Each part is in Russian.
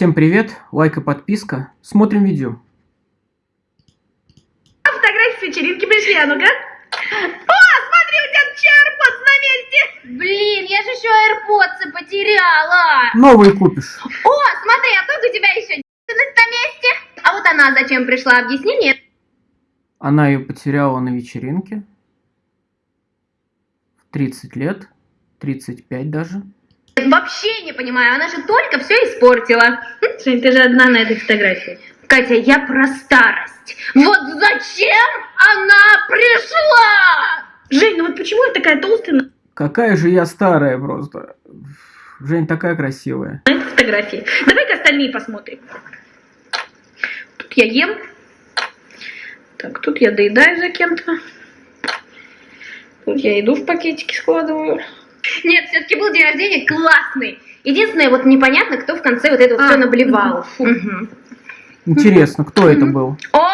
Всем привет, лайк и подписка. Смотрим видео. Фотографии с вечеринки пришли, а ну-ка. О, смотри, у тебя чарпот на месте. Блин, я же еще AirPods потеряла. Новые купишь. О, смотри, а тут у тебя еще на месте. А вот она зачем пришла, объясни мне. Она ее потеряла на вечеринке. В 30 лет. 35 даже. Вообще не понимаю, она же только все испортила. Жень, ты же одна на этой фотографии. Катя, я про старость. Вот зачем она пришла? Жень, ну вот почему я такая толстая Какая же я старая просто. Жень такая красивая. на этой фотографии? Давай-ка остальные посмотрим. Тут я ем. Так, тут я доедаю за кем-то. Тут я еду в пакетики складываю. Нет, все-таки был день рождения классный. Единственное, вот непонятно, кто в конце вот это вот А, все наблевал. Фу. Мгм. Интересно, кто это был? О,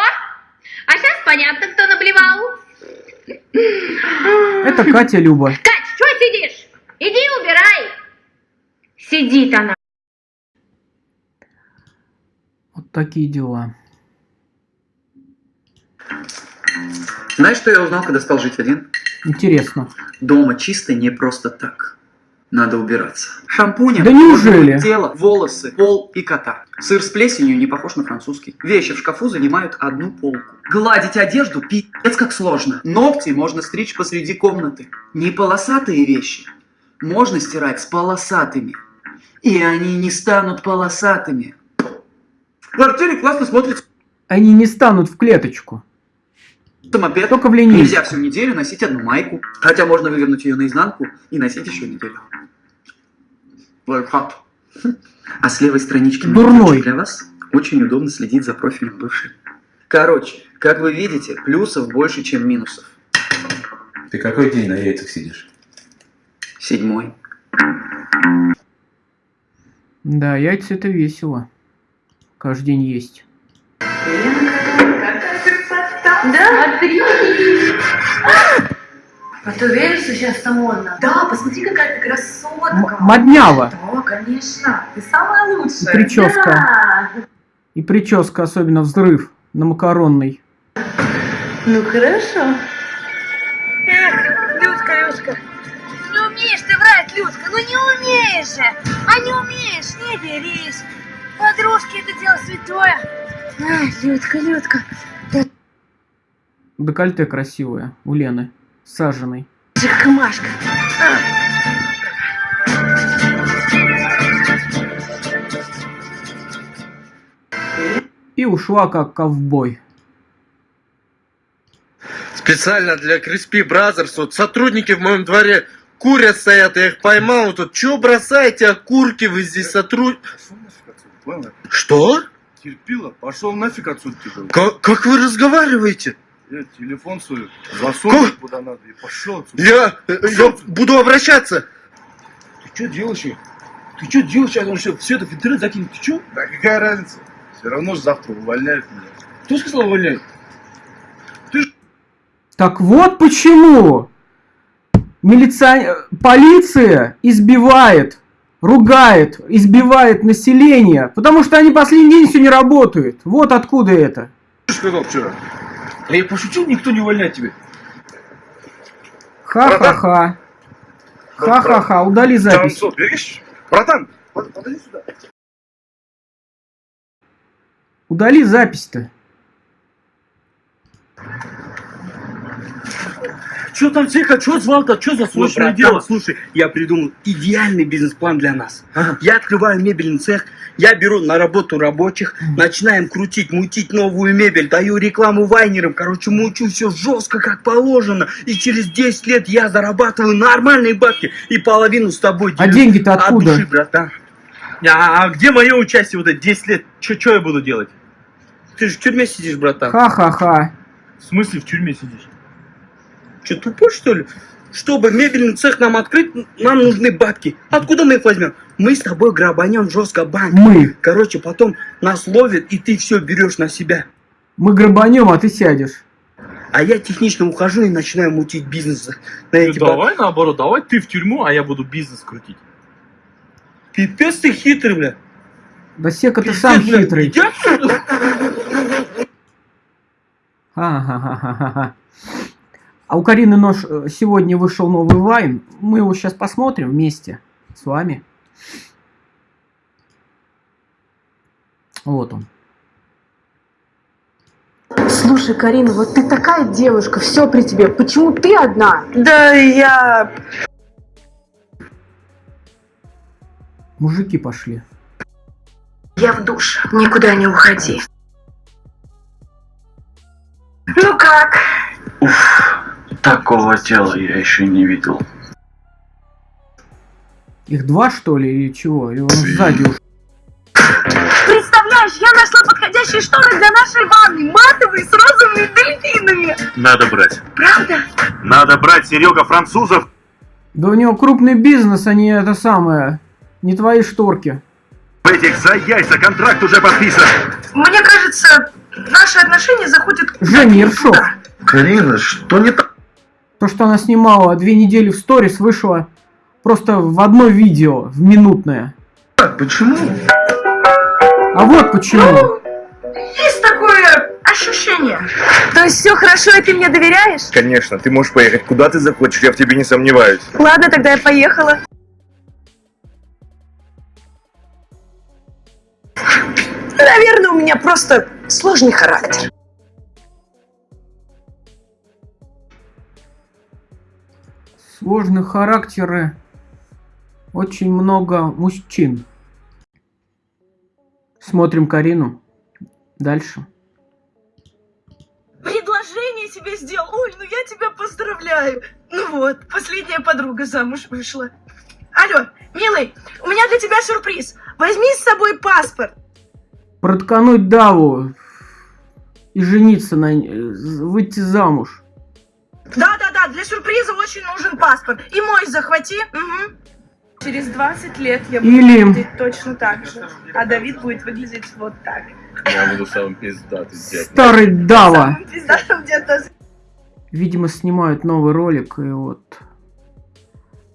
а сейчас понятно, кто наблевал. Это Катя Люба. Кать, что сидишь? Иди убирай. Сидит она. Вот такие дела. Знаешь, что я узнал, когда стал жить один? Интересно. Дома чисто не просто так. Надо убираться. Шампунем. Да неужели? Тело, волосы, пол и кота. Сыр с плесенью не похож на французский. Вещи в шкафу занимают одну полку. Гладить одежду пи***ц как сложно. Ногти можно стричь посреди комнаты. Не полосатые вещи. Можно стирать с полосатыми. И они не станут полосатыми. В квартире классно смотрится Они не станут в клеточку. Мопед. Только в линейку. Нельзя всю неделю носить одну майку. Хотя можно вывернуть ее наизнанку и носить еще неделю. Лайфхак. А с левой странички Дурной. для вас очень удобно следить за профилем бывшей. Короче, как вы видите, плюсов больше, чем минусов. Ты какой день на яйцах сидишь? Седьмой. Да, яйца это весело. Каждый день есть. Да? Смотри! А ты уверен, что сейчас это модно? Да, посмотри, какая ты красотка. М- моднява. Да, конечно. Ты самая лучшая. И прическа. Да. И прическа, особенно взрыв на макаронной. Ну хорошо. Люська, Люська. Не умеешь ты врать, Людка, ну не умеешь же. А не умеешь, не берись. Подружки, это дело святое. Ай, Людка, Людка. Декольте красивое у Лены. Саженной. Жахмашка. И ушла как ковбой. Специально для Crispy Brothers. Вот сотрудники в моем дворе курят стоят, я их поймал. Тут что бросаете, окурки вы здесь сотруд... Что? Терпила, пошел нафиг отсюда. Как, как вы разговариваете? Я телефон свой засунул куда надо и пошел отсюда. Я, э, я буду обращаться. Ты что делаешь? Ты что делаешь? Я говорю, что все это в интернет закинуть. Ты что? Да какая разница? Все равно же завтра увольняют меня. Кто сказал увольняют? Так вот почему милиция... полиция избивает, ругает, избивает население, потому что они последний день все не работают. Вот откуда это. Ты что сказал вчера? Да я пошутил, никто не увольняет тебя. Ха-ха-ха. Ха-ха-ха, удали запись. Танцор, берешь? Братан, под- подойди сюда. Удали запись-то. Что там тихо, что звал-то, что за срочное дело? Слушай, я придумал идеальный бизнес-план для нас. Я открываю мебельный цех, я беру на работу рабочих, начинаем крутить, мутить новую мебель, даю рекламу вайнерам, короче, мучу все жестко, как положено. И через 10 лет я зарабатываю нормальные бабки и половину с тобой А делю. деньги-то От откуда? души, братан. А, а где мое участие вот эти 10 лет? Что я буду делать? Ты же в тюрьме сидишь, братан. Ха-ха-ха. В смысле в тюрьме сидишь? Че, тупой, что ли? Чтобы мебельный цех нам открыть, нам нужны бабки. Откуда мы их возьмем? Мы с тобой грабанем жестко банк. Мы. Короче, потом нас ловят, и ты все берешь на себя. Мы грабанем, а ты сядешь. А я технично ухожу и начинаю мутить бизнес на Ну, эти бабки. давай наоборот, давай ты в тюрьму, а я буду бизнес крутить. Пипец ты хитрый, бля. Да Сека ты сам блядь, хитрый. идёт сюда? А у Карины Нож э, сегодня вышел новый вайн. Мы его сейчас посмотрим вместе с вами. Вот он. Слушай, Карина, вот ты такая девушка, все при тебе. Почему ты одна? Да я... Мужики пошли. Я в душ. Никуда не уходи. Ну как? Такого тела я еще не видел. Их два, что ли, или чего? Или он сзади уж? Представляешь, я нашла подходящие шторы для нашей ванны. Матовые с розовыми дельфинами. Надо брать. Правда? Надо брать, Серега, французов. Да у него крупный бизнес, а не это самое. Не твои шторки. Этих за яйца контракт уже подписан. Мне кажется, наши отношения заходят... Женя Ершов. Карина, что не так? То, что она снимала две недели в сторис, вышло просто в одно видео, в минутное. Почему? А вот почему. Есть такое ощущение. То есть все хорошо, и ты мне доверяешь? Конечно, ты можешь поехать куда ты захочешь, я в тебе не сомневаюсь. Ладно, тогда я поехала. Наверное, у меня просто сложный характер. Сложные характеры. Очень много мужчин. Смотрим Карину. Дальше. Предложение себе сделал. Ой, ну я тебя поздравляю. Ну вот, последняя подруга замуж вышла. Алло, милый, у меня для тебя сюрприз. Возьми с собой паспорт. Проткануть Даву и жениться на выйти замуж. Да-да-да, для сюрприза очень нужен паспорт. И мой захвати. Мгм. Через 20 лет я буду Или- выглядеть точно так же, а Давид будет выглядеть вот так. Я буду самым пиздатым дед. Старый Дава. Самым пиздатым где-то Видимо, снимают новый ролик и вот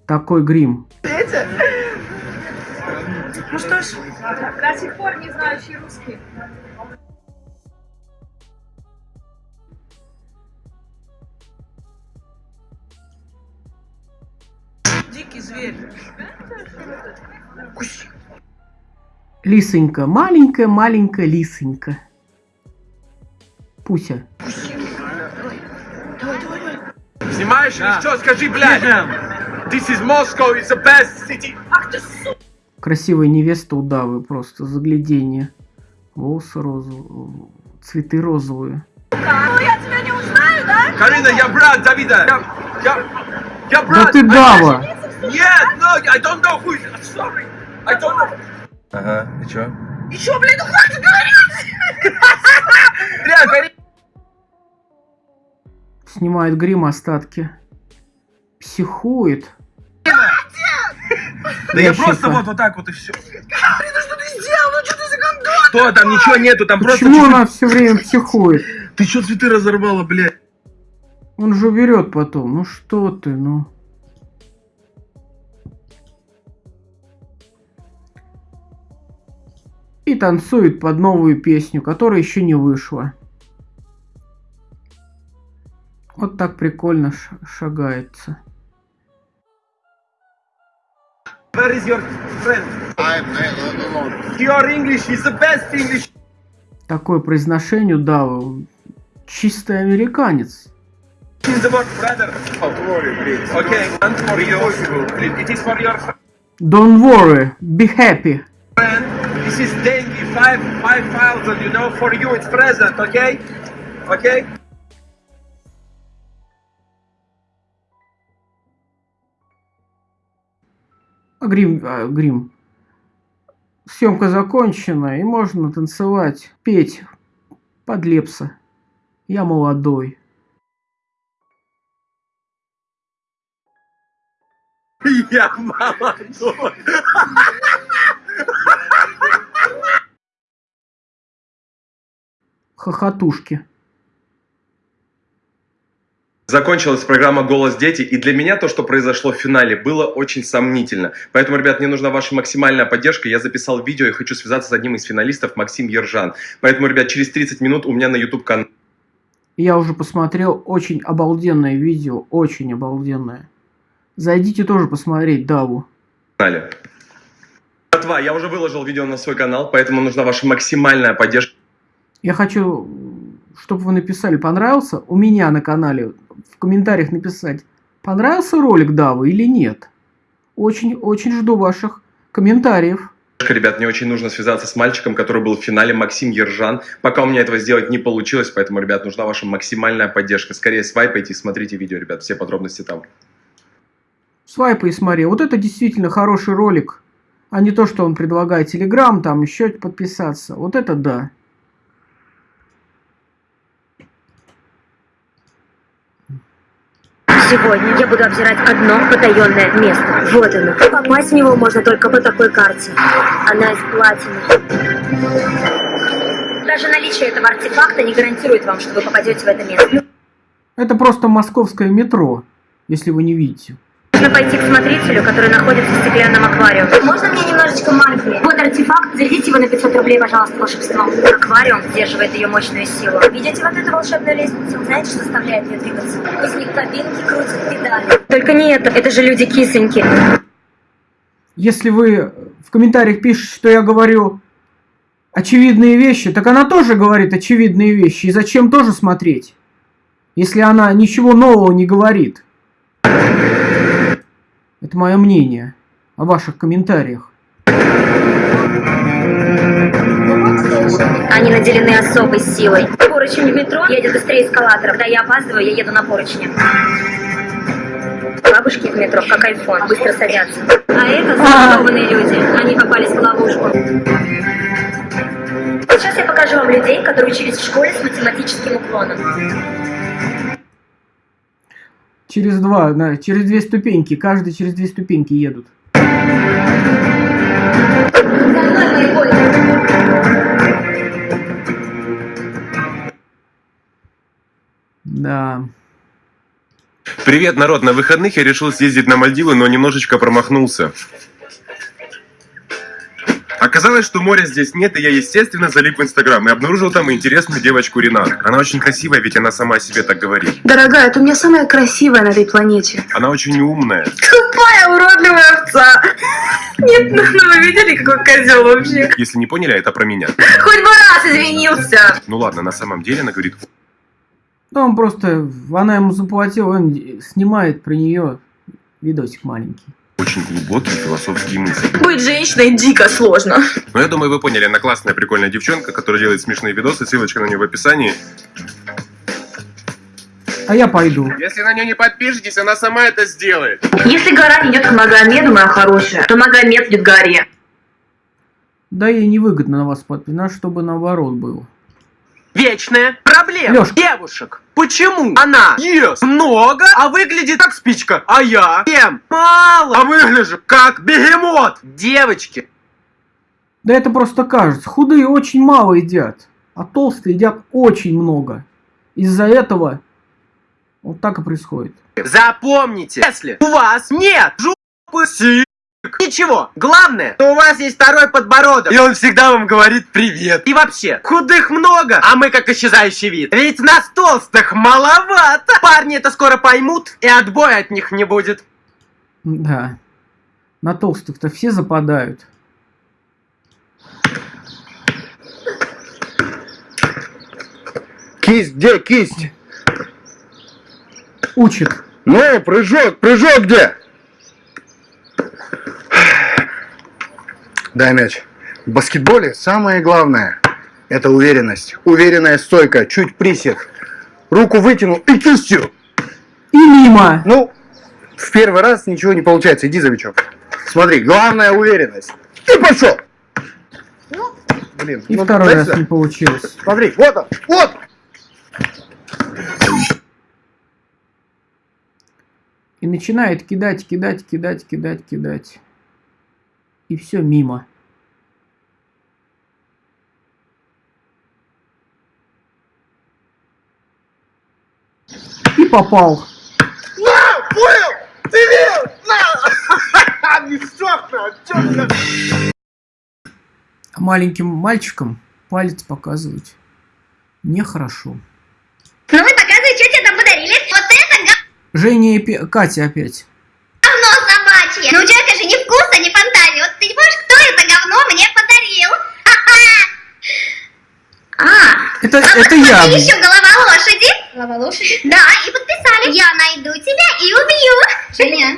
такой грим. свете. Ну что ж, До сих пор не знающий русский. Дикий зверь. Лисонька, маленькая, маленькая лисонька. Пуся. Снимаешь или что? Скажи, блядь! This is Moscow, it's the best city! Красивая невеста у Давы, просто загляденье. Волосы розовые, цветы розовые. Ну я тебя не узнаю, да? Карина, я брат Давида! Я, я, я Да брат! ты Дава! Нет, no, I don't know who is... I'm sorry! I don't know... Ага, и чё? И чё, блин, ну хватит говорить! Бля, Карина! Снимает грим остатки. Психует. Да я просто вот, вот так вот и все. Блин, ну что ты сделал? Ну что ты за гондон? Что там, ничего нету, там просто Почему она все время психует? Ты что цветы разорвала, блядь? Он же уберет потом. Ну что ты, ну. И танцует под новую песню, которая еще не вышла. Вот так прикольно шагается. Where is your friend? I'm alone. Your English is the best English. Такое произношение Давы. Чистый американец. Don't worry, be happy. friend. This is dengue. Five, five thousand. You know, for you it's present. Okay, okay. А грим, а, грим. Съемка закончена, и можно танцевать, петь под Лепса. Я молодой. Я молодой. Хохотушки. Закончилась программа «Голос дети», и для меня то, что произошло в финале, было очень сомнительно. Поэтому, ребят, мне нужна ваша максимальная поддержка. Я записал видео и хочу связаться с одним из финалистов, Максим Ержан. Поэтому, ребят, через 30 минут у меня на YouTube-канале Я уже посмотрел очень обалденное видео, очень обалденное. Зайдите тоже посмотреть Даву. Братва, я уже выложил видео на свой канал, поэтому нужна ваша максимальная поддержка. Я хочу, чтобы вы написали, понравился у меня на канале, в комментариях написать, понравился ролик Давы или нет. Очень, очень жду ваших комментариев. Ребят, мне очень нужно связаться с мальчиком, который был в финале, Максим Ержан. Пока у меня этого сделать не получилось, поэтому, ребят, нужна ваша максимальная поддержка. Скорее свайпайте и смотрите видео, ребят, все подробности там. Свайпай и смотри. Вот это действительно хороший ролик. А не то, что он предлагает Телеграм, там еще подписаться. Вот это да. Сегодня я буду обзирать одно потаенное место. Вот оно. Попасть в него можно только по такой карте. Она из платины. Даже наличие этого артефакта не гарантирует вам, что вы попадете в это место. Это просто московское метро, если вы не видите. Нужно пойти к смотрителю, который находится в стеклянном аквариуме. Можно мне немножечко магии? Вот артефакт, зарядите его на 500 рублей, пожалуйста, волшебством. Аквариум сдерживает ее мощную силу. Видите вот эту волшебную лестницу? Знаете, что заставляет ее двигаться? Из них кабинки крутят педали. Только не это, это же люди кисоньки. Если вы в комментариях пишете, что я говорю очевидные вещи, так она тоже говорит очевидные вещи. И зачем тоже смотреть, если она ничего нового не говорит? Это мое мнение о ваших комментариях. Они наделены особой силой. Поручень в метро едет быстрее эскалатора. Когда я опаздываю, я еду на поручне. Бабушки в метро, как айфон, быстро садятся. А это заколдованные люди. Они попались в ловушку. Сейчас я покажу вам людей, которые учились в школе с математическим уклоном. Через два, да, через две ступеньки. Каждый через две ступеньки едут. Да. Привет, народ! На выходных я решил съездить на Мальдивы, но немножечко промахнулся. Оказалось, что моря здесь нет, и я, естественно, залип в Инстаграм и обнаружил там интересную девочку Ренат. Она очень красивая, ведь она сама о себе так говорит. Дорогая, ты у меня самая красивая на этой планете. Она очень умная. Тупая, уродливая овца. Нет, ну ну вы видели, какой козел вообще? Если не поняли, это про меня. Хоть бы раз извинился. Ну ладно, на самом деле она говорит, Ну, он просто, она ему заплатила, он снимает про нее видосик маленький. Очень глубокие философские мысли. Быть женщиной дико сложно. Но я думаю, вы поняли, она классная, прикольная девчонка, которая делает смешные видосы, ссылочка на нее в описании. А я пойду. Если на нее не подпишетесь, она сама это сделает. Если гора идет к Магомеду, моя хорошая, то Магомед идет к горе. Да ей невыгодно на вас подписать, чтобы наоборот было. Вечная проблема Лёшка. девушек. Почему она ест много, а выглядит как спичка, а я ем мало, а выгляжу как бегемот? Девочки, Да это просто кажется. Худые очень мало едят, а толстые едят очень много. Из-за этого вот так и происходит. запомните, если у вас нет жопы, сик, ничего, главное, что у вас есть второй подбородок, и он всегда вам говорит привет. И вообще, худых много, а мы как исчезающий вид. Ведь нас толстых маловато. Парни это скоро поймут, и отбоя от них не будет. Да. На толстых-то все западают. Кисть, где кисть? Учит. Ну, прыжок, прыжок где? Дай мяч. В баскетболе самое главное – это уверенность. Уверенная стойка, чуть присед. Руку вытянул и кистью. И мимо. Ну, в первый раз ничего не получается. Иди за мячом. Смотри, главная уверенность. И пошел. Блин, И ну, второй раз сюда. не получилось. Смотри, вот он, вот. И начинает кидать, кидать, кидать, кидать, кидать. И все мимо. И попал. На, понял? Ты верил? На! Мешок, на, чё ты? А маленьким мальчикам палец показывать нехорошо. Ну и показывай, что тебе там подарили. Вот это Женя и Пе- Катя опять. говно собачье. Ну у человека же ни вкуса, ни фантазии. Вот ты не помнишь, кто это говно мне подарил? А, Это, а это я. смотри, еще голова лошади. Голова лошади? Да, и подписали. Я найду тебя и убью. Женя.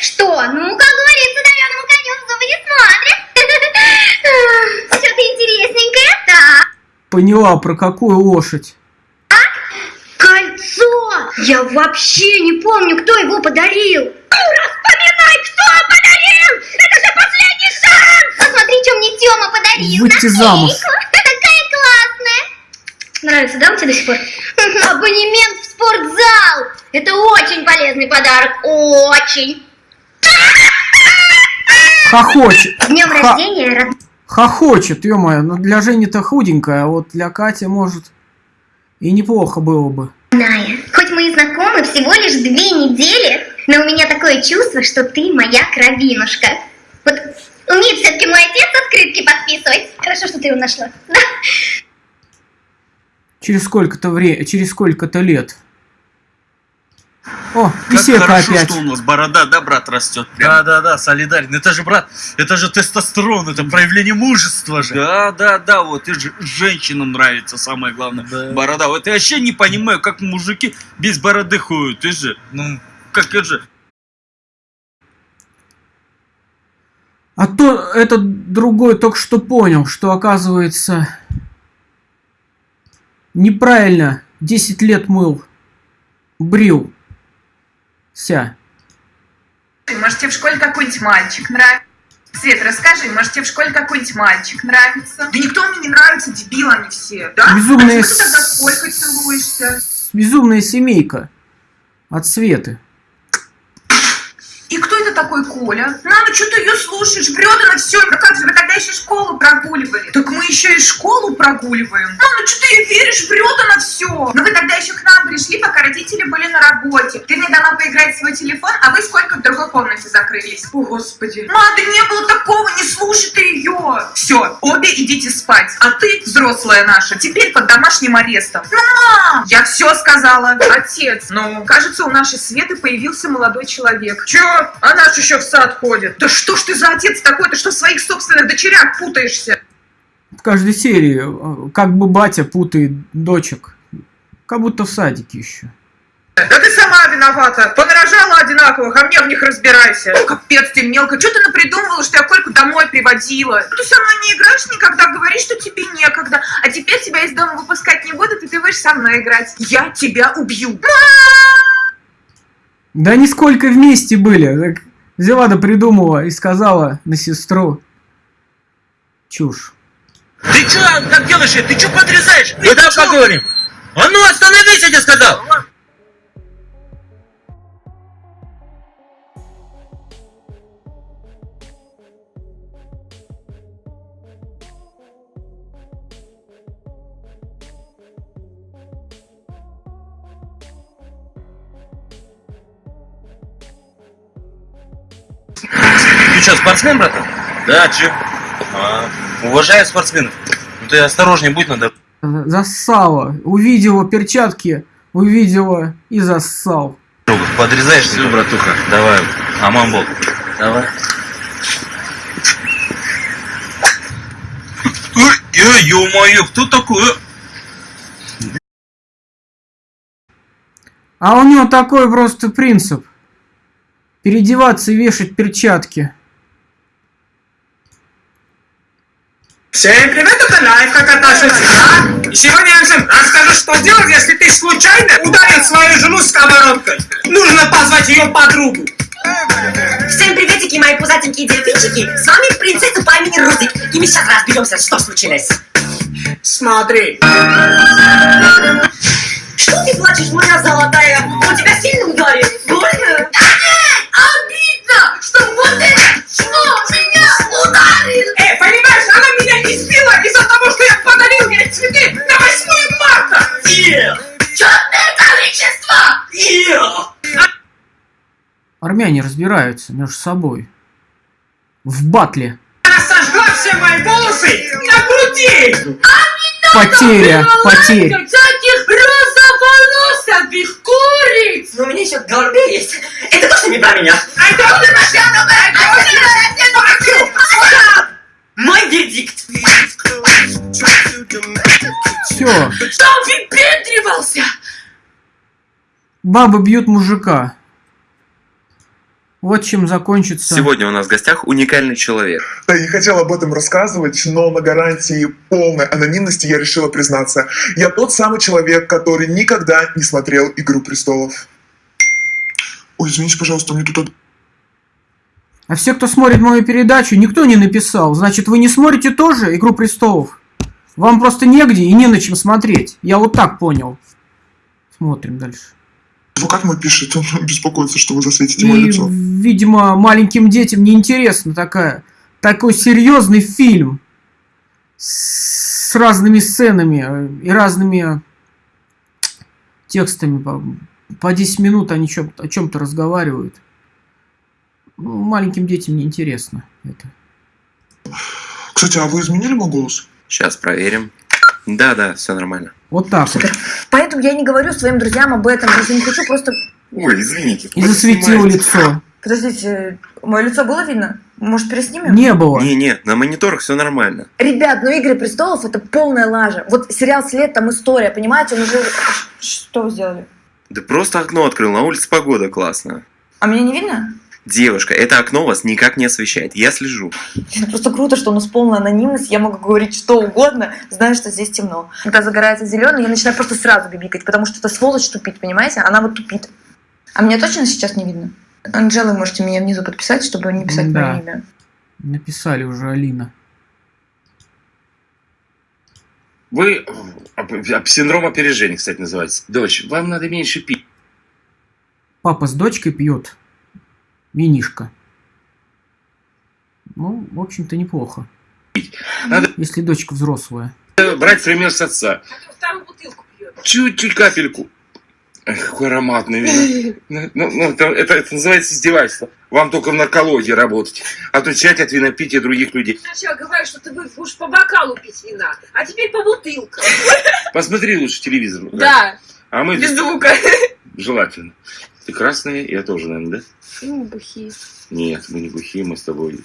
Что? Ну, как говорится, дареному коню в зубы не смотрят. Что-то интересненькое? Да. Поняла, про какую лошадь. Кольцо! Я вообще не помню, кто его подарил. Распоминай, кто подарил! Это же последний шанс! Посмотри, что мне Тёма подарил. Выйти замуж. Нравится, да, тебе до сих пор? Абонемент в спортзал. Это очень полезный подарок. Очень. Хохочет. С днем Ха- рождения, род- Хохочет, ё-моё. Ну для Жени-то худенькая, а вот для Кати, может, и неплохо было бы. Ная. Хоть мы и знакомы всего лишь две недели, но у меня такое чувство, что ты моя кровинушка. Вот умеет все-таки мой отец открытки подписывать. Хорошо, что ты его нашла. Через сколько-то вре... через сколько-то лет. О, Как беседка хорошо, опять. что у нас борода, да, брат, растет. Да, да, да, солидарен. Это же, брат, это же тестостерон, это проявление мужества же. Да, да, да, вот и же женщинам нравится самое главное. Борода. Вот я вообще не понимаю, как мужики без бороды ходят. Ты же, ну, как это же. А то этот другой только что понял, что оказывается неправильно 10 лет мыл, брил. Ся. Может, тебе в школе какой-нибудь мальчик нравится? Свет, расскажи, может, тебе в школе какой-нибудь мальчик нравится? Да никто мне не нравится, дебил они все, да? Безумные А ты тогда с- с Колькой целуешься? Безумная семейка от Светы. И кто это такой Коля? Мама, что ты ее слушаешь? Врет она все. Ну как же, вы тогда еще школу прогуливали. Так мы еще и школу прогуливаем. Мама, что ты ей веришь? Врет она все. Ну вы тогда еще к нам пришли, пока родители были на работе. Ты мне дала поиграть в свой телефон, а вы сколько в другой комнате закрылись? О, Господи. Мама, да не было такого, не слушай ты ее. Все, обе идите спать. А ты, взрослая наша, теперь под домашним арестом. Ну, мам! Я все сказала. Отец, ну, кажется, у нашей Светы появился молодой человек. Че? Она же еще в сад ходит. Да что ж ты за отец такой? Ты что в своих собственных дочерях путаешься? В каждой серии, э, как бы батя путает дочек. Как будто в садике еще. Да ты сама виновата. Понарожала одинаковых, а мне в них разбирайся. Капец ты мелко. Что ты напридумывала, что я Кольку домой приводила? Ты со мной не играешь никогда, говоришь, что тебе некогда. А теперь тебя из дома выпускать не будут, и ты будешь со мной играть. Я тебя убью. Да они сколько вместе были. Так взяла да придумала и сказала на сестру. Чушь. Ты чё, как делаешь? Ты чё подрезаешь? Мы там поговорим. А ну остановись, я тебе сказал! Ты что, спортсмен, братан? Да, чё? А, уважаю спортсменов. Ну ты осторожней будь надо. Зассала. Увидела перчатки, увидела и зассал. Подрезаешь Все, братуха. Давай. Амамбол. Давай. Ой, ё-моё, кто такой? А у него такой просто принцип. Переодеваться и вешать перчатки. Всем привет, это семьи. И сегодня я всем расскажу, что делать, если ты случайно ударил свою жену сковородкой. Нужно позвать ее подругу. Всем приветики, мои пузатенькие дельфинчики! С вами принцесса по имени Рузик, и мы сейчас разберемся, что случилось. Смотри. Что ты плачешь, моя золотая? Он тебя сильно ударил? Ей цветы на 8 марта. Нет! Черное количество! они разбираются между собой. В батле. Она сожгла все мои волосы на груди! Потеря, потеря. Всяких розоволосых куриц! Но у меня еще в голове есть. Это точно не про меня. Мой вердикт. Все. Что он выпендривался? Бабы бьют мужика. Вот чем закончится. Сегодня у нас в гостях уникальный человек. Да, не хотел об этом рассказывать, но на гарантии полной анонимности я решила признаться. Я тот самый человек, который никогда не смотрел «Игру престолов». Ой, извините, пожалуйста, мне тут... А все, кто смотрит мою передачу, никто не написал. Значит, вы не смотрите тоже «Игру престолов»? Вам просто негде и не на чем смотреть. Я вот так понял. Смотрим дальше. Адвокат мой пишет, он беспокоится, что вы засветите мое И, лицо. видимо, маленьким детям неинтересно такая, такой серьезный фильм с разными сценами э, и разными текстами. По, по 10 минут они чё- о чем-то разговаривают. Ну, маленьким детям неинтересно это. Кстати, а вы изменили мой голос? Сейчас проверим. Да-да, все нормально. Вот так вот. Поэтому я не говорю своим друзьям об этом, просто не хочу просто... Ой, извините. И засветил лицо. Подождите, мое лицо было видно? Может, переснимем? Не было. Не-не, на мониторах все нормально. Ребят, ну «Игры престолов» — это полная лажа. Вот сериал «След» там история, понимаете? Он уже... Что вы сделали? Да просто окно открыл, на улице погода классная. А меня не видно? Девушка, это окно вас никак не освещает. Я слежу. Это просто круто, что у нас полная анонимность, я могу говорить что угодно, зная, что здесь темно. Когда загорается зеленый, я начинаю просто сразу бибикать, потому что эта сволочь тупит, понимаете? Она вот тупит. А меня точно сейчас не видно? Анжела, можете меня внизу подписать, чтобы не писать Да. мое имя. Написали уже Алина. Вы... Синдром опережения, кстати, называется. Дочь, вам надо меньше пить. Папа с дочкой пьет винишко. Ну, в общем-то, неплохо. Надо Если дочка взрослая. брать пример с отца. Чуть-чуть капельку. Эх, какой ароматный вино. Ну, ну, ну, это, это- это называется издевательство. Вам только в наркологии работать. Отучать от винопития других людей. Сначала говоришь, что ты будешь по бокалу пить вина, а теперь по бутылкам. Посмотри лучше телевизор. Да. А мы Без здесь- звука. Желательно. Ты красная, я тоже, наверное, да? Ну, бухие. Нет, мы не бухие, мы с тобой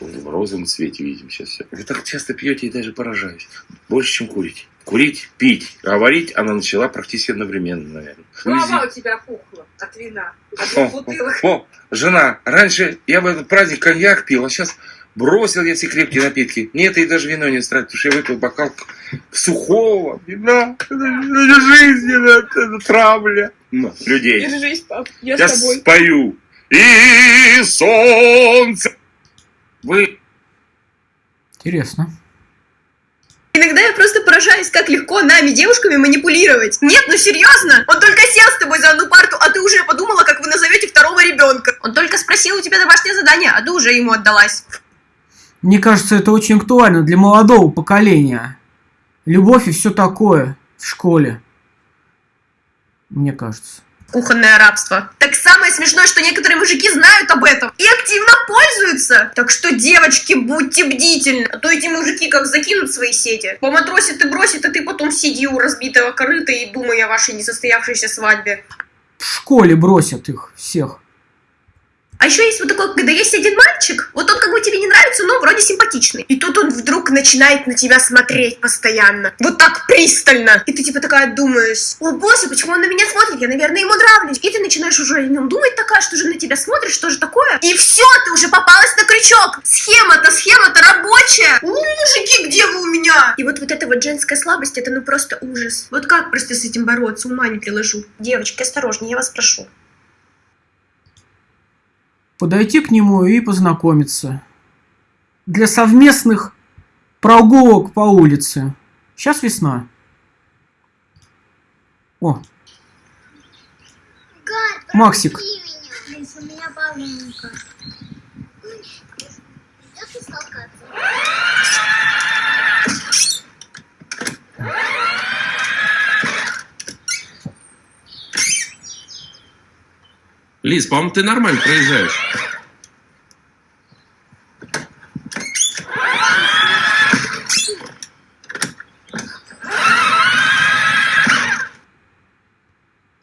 в розовом цвете видим сейчас все. Вы так часто пьете и даже поражаюсь. Больше, чем курить. Курить, пить, говорить она начала практически одновременно, наверное. Голова у тебя пухла от вина, от О, бутылок. о, жена, раньше я в этот праздник коньяк пил, а сейчас бросил я все крепкие напитки. Мне это и даже вино не устраивает, потому что я выпил бокал сухого вина. Это, жизненно, это травля. Ну, людей. Держись, пап, я, Я с тобой. спою. И солнце. Вы Интересно. Иногда я просто поражаюсь, как легко нами, девушками, манипулировать. Нет, ну серьезно? Он только сел с тобой за одну парту, а ты уже подумала, как вы назовете второго ребенка. Он только спросил у тебя домашнее задание, а ты уже ему отдалась. Мне кажется, это очень актуально для молодого поколения. Любовь и все такое в школе. Мне кажется. Кухонное рабство. Так самое смешное, что некоторые мужики знают об этом и активно пользуются. Так что, девочки, будьте бдительны, а то эти мужики как закинут свои сети. Поматросит и бросит, а ты потом сиди у разбитого корыта и думай о вашей несостоявшейся свадьбе. В школе бросят их всех. А еще есть вот такой, когда есть один мальчик, вот он как бы тебе не нравится, но вроде симпатичный. И тут он вдруг начинает на тебя смотреть постоянно. Вот так пристально. И ты типа такая думаешь, о боже, почему он на меня смотрит? Я, наверное, ему нравлюсь. И ты начинаешь уже о нем думать такая, что же на тебя смотрит, что же такое. И все, ты уже попалась на крючок. Схема-то, схема-то рабочая. У, мужики, где вы у меня? И вот, вот эта вот женская слабость, это ну просто ужас. Вот как просто с этим бороться, ума не приложу. Девочки, осторожнее, я вас прошу. Подойти к нему и познакомиться. Для совместных прогулок по улице. Сейчас весна. О, Максик. У меня Лиз, по-моему, ты нормально проезжаешь.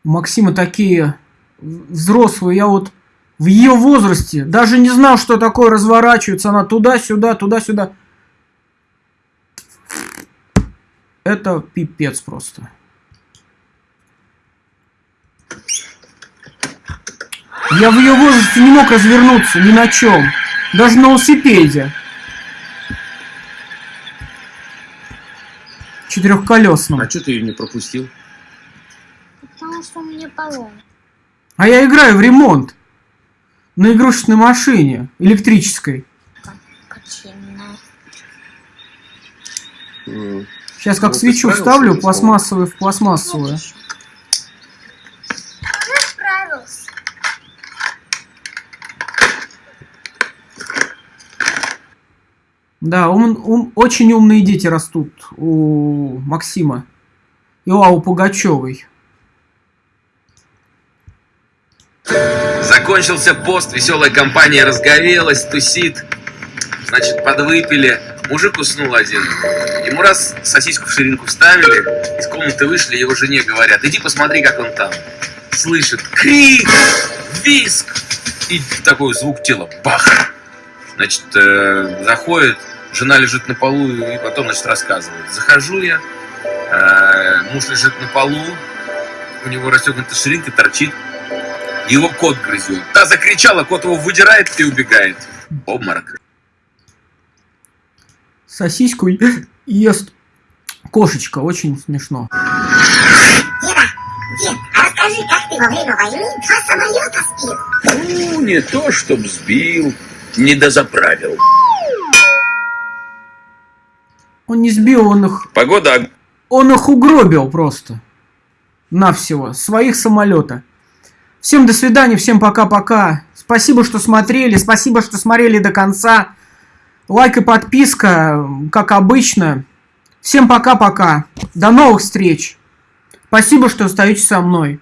Максима такие взрослые. Я вот в ее возрасте даже не знал, что такое разворачивается. Она туда-сюда, туда-сюда. Это пипец просто. Я в ее возрасте не мог развернуться ни на чем. Даже на велосипеде. Четырехколесном. А что ты ее не пропустил? Потому что у меня поломка. А я играю в ремонт. На игрушечной машине. Электрической. Сейчас как Ну, свечу вставлю, пластмассовую в пластмассовую. Я справился. Да, ум- ум- очень умные дети растут у Максима. И у Аллы Пугачевой. Закончился пост, веселая компания разгорелась, тусит. Значит, подвыпили. Мужик уснул один. Ему раз сосиску в ширинку вставили, из комнаты вышли, его жене говорят, иди посмотри, как он там. Слышит крик, виск и такой звук тела. Бах! Значит, э, заходит, жена лежит на полу и потом, значит, рассказывает. Захожу я, э, муж лежит на полу, у него расстегнута ширинка, торчит, его кот грызет. Та закричала, кот его выдирает и убегает. Обморок. Сосиску ест кошечка. Очень смешно. Расскажи, как ты во время войны два самолета сбил? Ну, не то, чтоб сбил, не дозаправил. Он не сбил, он их, Погода он их угробил просто. На всего. Своих самолета. Всем до свидания, всем пока-пока. Спасибо, что смотрели, спасибо, что смотрели до конца. Лайк и подписка, как обычно. Всем пока-пока. До новых встреч. Спасибо, что остаетесь со мной.